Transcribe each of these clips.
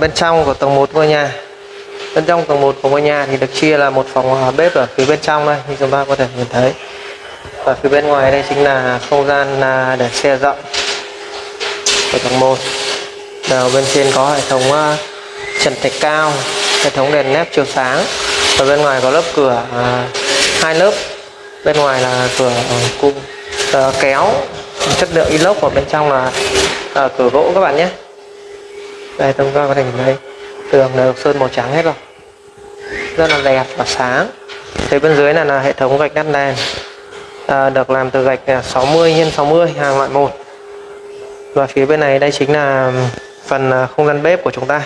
bên trong của tầng 1 ngôi nhà. Bên trong tầng 1 của ngôi nhà thì được chia là một phòng bếp ở phía bên trong đây, như chúng ta có thể nhìn thấy. Và phía bên ngoài đây chính là không gian à, để xe rộng của tầng 1 đầu bên trên có hệ thống à, trần thạch cao, hệ thống đèn nếp chiếu sáng. Và bên ngoài có lớp cửa à, hai lớp. Bên ngoài là cửa cung kéo. Chất liệu inox và bên trong là cửa gỗ các bạn nhé đây chúng ta có thể nhìn thấy tường đều được sơn màu trắng hết rồi. Rất là đẹp và sáng. Thế bên dưới này là hệ thống gạch đắt đèn. À, được làm từ gạch 60 x 60 hàng loại một. Và phía bên này đây chính là phần à, không gian bếp của chúng ta.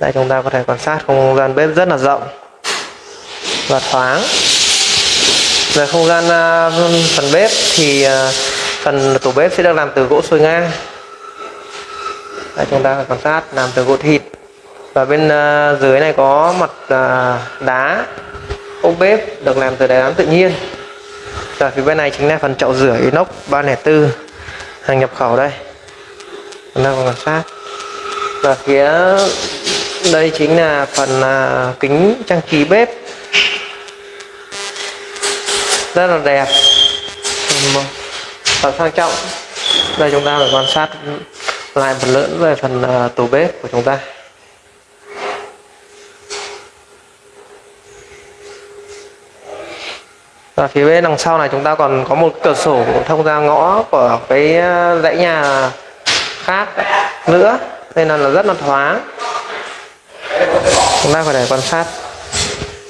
Đây chúng ta có thể quan sát không gian bếp rất là rộng và thoáng. Về không gian à, phần bếp thì à, phần tủ bếp sẽ được làm từ gỗ sồi ngang đây, chúng ta quan sát làm từ gỗ thịt. Và bên uh, dưới này có mặt uh, đá ốp bếp được làm từ đá đám tự nhiên. Và phía bên này chính là phần chậu rửa inox 304 hàng nhập khẩu đây. Chúng ta quan sát. Và phía đây chính là phần uh, kính trang trí bếp. Rất là đẹp. Và sang trọng. Đây chúng ta phải quan sát lại một lớn về phần ờ, tủ bếp của chúng ta. Và phía bên đằng sau này chúng ta còn có một cửa sổ thông ra ngõ của cái ờ, dãy nhà khác nữa nên là, rất là thoáng. Chúng ta có thể quan sát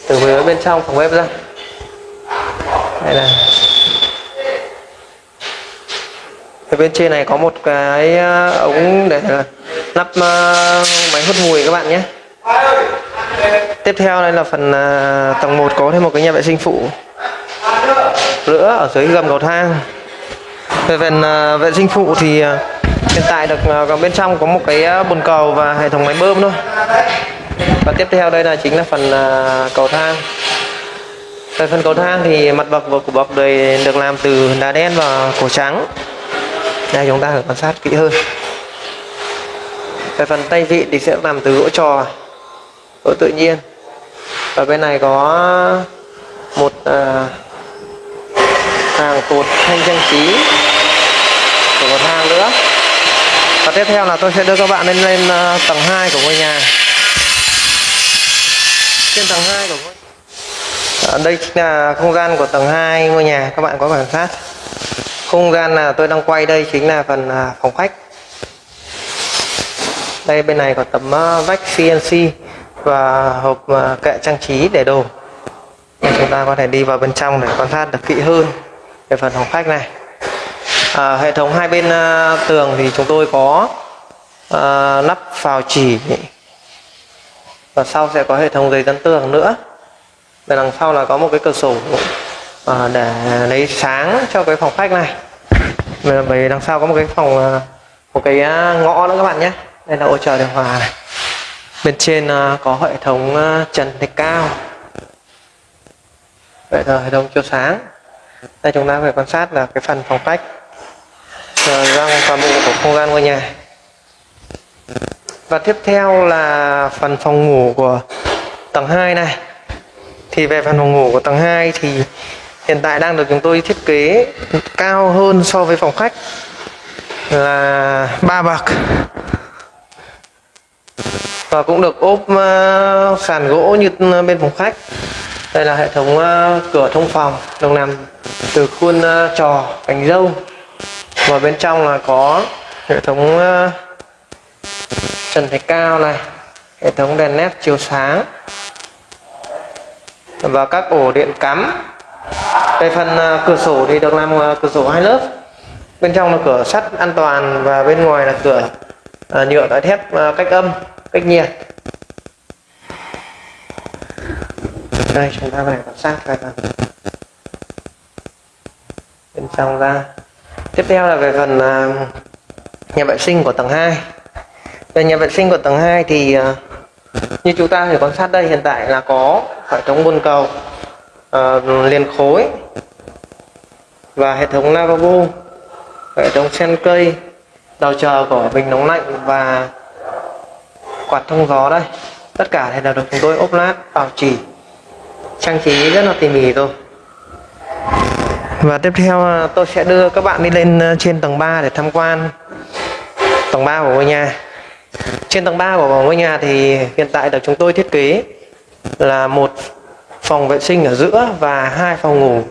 từ phía bên trong phòng bếp ra. Đây là ở bên trên này có một cái ờ, ống để ờ, lắp ờ, máy hút mùi các bạn nhé. Tiếp theo đây là phần tầng 1 có thêm một cái nhà vệ sinh phụ nữa ở dưới gầm cầu thang. Về phần vệ sinh phụ thì hiện tại được bên trong có một cái bồn cầu và hệ thống máy bơm thôi. Và tiếp theo đây là chính là phần cầu thang. Về phần cầu thang thì mặt bậc của bậc đời được làm từ đá đen và cổ trắng đây chúng ta phải quan sát kỹ hơn. Về phần tay vị thì sẽ làm từ gỗ trò gỗ tự nhiên. Và bên này có một à, hàng cột thanh trang trí của một hàng nữa. Và tiếp theo là tôi sẽ đưa các bạn lên lên uh, tầng 2 của ngôi nhà. Trên tầng 2 của ngôi ở đây chính là không gian của tầng 2 ngôi nhà. Các bạn có quan sát không gian là tôi đang quay đây chính là phần à, phòng khách. Đây bên này có tấm à, vách CNC và hộp à, kệ trang trí để đồ. Chúng ta có thể đi vào bên trong để quan sát được kỹ hơn về phần phòng khách này. À, hệ thống hai bên tường thì chúng tôi có à, nắp phào chỉ. Và sau sẽ có hệ thống giấy dán tường nữa. Bên đằng sau là có một cái cửa sổ à, để lấy sáng cho cái phòng khách này. Bởi đằng sau có một cái phòng ờ, một cái ờ, ngõ nữa các bạn nhé. Đây là ô trời điều hòa này. Bên trên có hệ thống trần thạch cao. Vậy là hệ thống chiếu sáng. Đây chúng ta phải quan sát là cái phần phòng khách. Răng toàn bộ của không gian ngôi nhà. Và tiếp theo là phần phòng ngủ của tầng 2 này. Thì về phần phòng ngủ của tầng 2 thì hiện tại đang được chúng tôi thiết kế cao hơn so với phòng khách là ba bậc. Và cũng được ốp uh, sàn gỗ như ờ, bên phòng khách. Đây là hệ thống uh, cửa thông phòng được làm từ khuôn uh, trò cánh dâu và bên trong là có hệ thống uh, trần thạch cao này hệ thống đèn led chiếu sáng. Và các ổ điện cắm về phần à, cửa sổ thì được làm à, cửa sổ hai lớp. Bên trong là cửa sắt an toàn và bên ngoài là cửa à, nhựa tái thép cách âm, cách nhiệt. Đây, chúng ta phải quan sát cái phần bên trong ra. Tiếp theo là về phần nhà vệ sinh của tầng 2 về nhà vệ sinh của tầng 2 thì như chúng ta thể quan sát đây, hiện tại là có hệ thống bồn cầu uh, liền khối. Và hệ thống lavabo hệ thống sen cây đầu chờ của bình nóng lạnh và quạt thông gió đây. Tất cả thì đều được chúng tôi ốp lát bảo trì. Trang trí rất là tỉ mỉ rồi và tiếp theo à, tôi sẽ đưa các bạn đi lên à, trên tầng 3 để tham quan tầng 3 của ngôi nhà. Trên tầng 3 của ngôi nhà thì hiện tại được chúng tôi thiết kế là một phòng vệ sinh ở giữa và hai phòng ngủ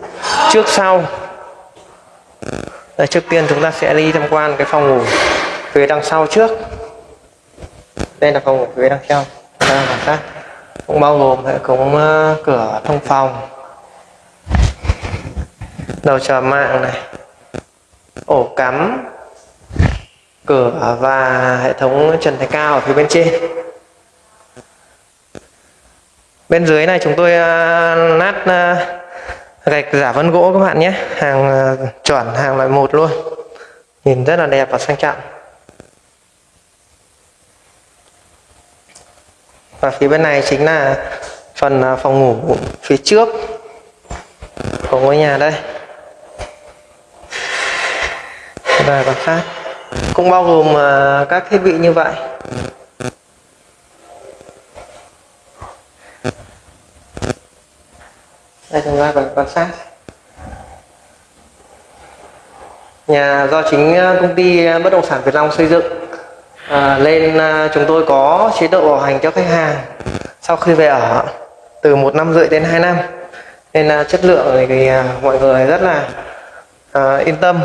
trước sau. Đây, trước tiên chúng ta sẽ đi tham quan cái phòng ngủ phía đằng sau trước. Đây là phòng ngủ phía đằng sau. Cũng bao gồm hệ thống ờ, cửa thông phòng. Đầu chờ mạng này. Ổ cắm. Cửa và hệ thống trần thạch cao ở phía bên trên bên dưới này chúng tôi uh, nát uh, gạch giả vân gỗ các bạn nhé. Hàng uh, chuẩn hàng loại một luôn. Nhìn rất là đẹp và sang trọng. Và phía bên này chính là phần phòng ngủ phía trước của ngôi nhà đây. Và còn khác. Cũng bao gồm các thiết bị như vậy. Đây chúng ta quan sát nhà do chính ờ, công ty ờ, bất động sản Việt Long xây dựng ờ, à, lên chúng tôi có chế độ bảo hành cho khách hàng sau khi về ở từ một năm rưỡi đến 2 năm. Nên là chất lượng thì mọi người rất là à, yên tâm.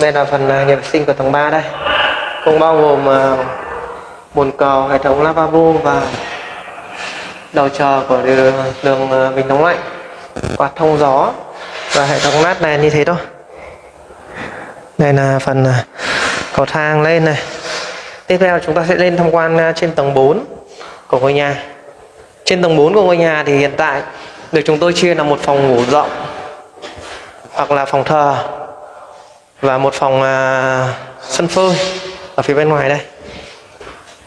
Đây là phần nhà vệ sinh của tầng 3 đây. Cũng bao gồm bồn cầu hệ thống lavabo và đầu chờ của đường, đường ờ, bình nóng lạnh quạt thông gió và hệ thống nát đèn như thế thôi. Đây là phần ờ, cầu thang lên này. Tiếp theo chúng ta sẽ lên tham quan ờ, trên tầng 4 của ngôi nhà. Trên tầng 4 của ngôi nhà thì hiện tại được chúng tôi chia là một phòng ngủ rộng hoặc là phòng thờ và một phòng uh, sân phơi ở phía bên ngoài đây.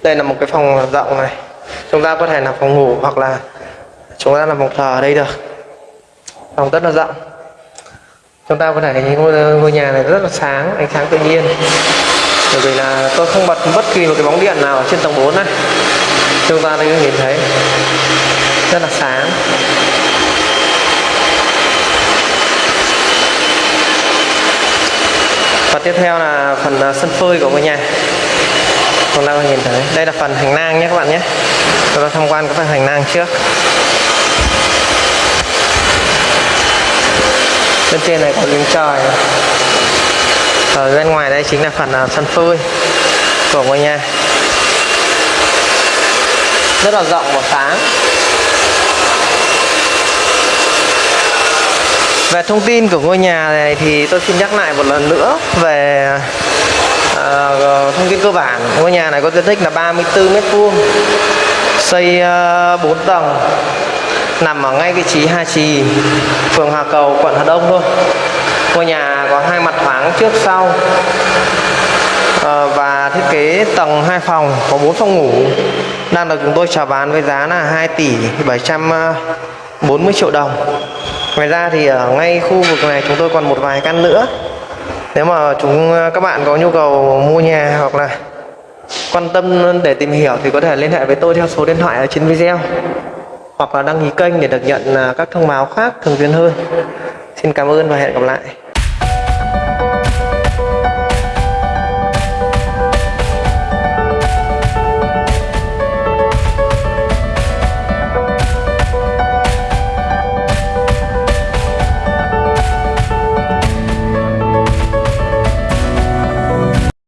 Đây là một cái phòng rộng này chúng ta có thể làm phòng ngủ hoặc là chúng ta làm phòng thờ ở đây được. Phòng rất là rộng. Chúng ta có thể nhìn ngôi, ngôi nhà này rất là sáng ánh sáng tự nhiên. Bởi vì là tôi không bật bất kỳ một cái bóng điện nào ở trên tầng 4 này. Chúng ta đây nhìn thấy rất là sáng. Và tiếp theo là phần à, sân phơi của ngôi nhà chúng ta nhìn thấy đây là phần hành lang nhé các bạn nhé. Chúng ta tham quan cái phần hành lang trước. Bên trên này có giếng trời. Ở bên ngoài đây chính là phần à, sân phơi của ngôi nhà. Rất là rộng và sáng. Về thông tin của ngôi nhà này thì tôi xin nhắc lại một lần nữa về uh, thông tin cơ bản ngôi nhà này có diện tích là 34 mét vuông xây ờ, uh, 4 tầng nằm ở ngay vị trí Hà Trì phường Hà Cầu quận Hà Đông thôi. Ngôi nhà có hai mặt thoáng trước sau uh, và thiết kế tầng 2 phòng có 4 phòng ngủ. Đang được chúng tôi chào bán với giá là 2 tỷ 740 triệu đồng. Ngoài ra thì ở ngay khu vực này chúng tôi còn một vài căn nữa nếu mà chúng à, các bạn có nhu cầu mua nhà hoặc là quan tâm để tìm hiểu thì có thể liên hệ với tôi theo số điện thoại ở trên video. Hoặc là đăng ký kênh để được nhận à, các thông báo khác thường xuyên hơn. Xin cảm ơn và hẹn gặp lại.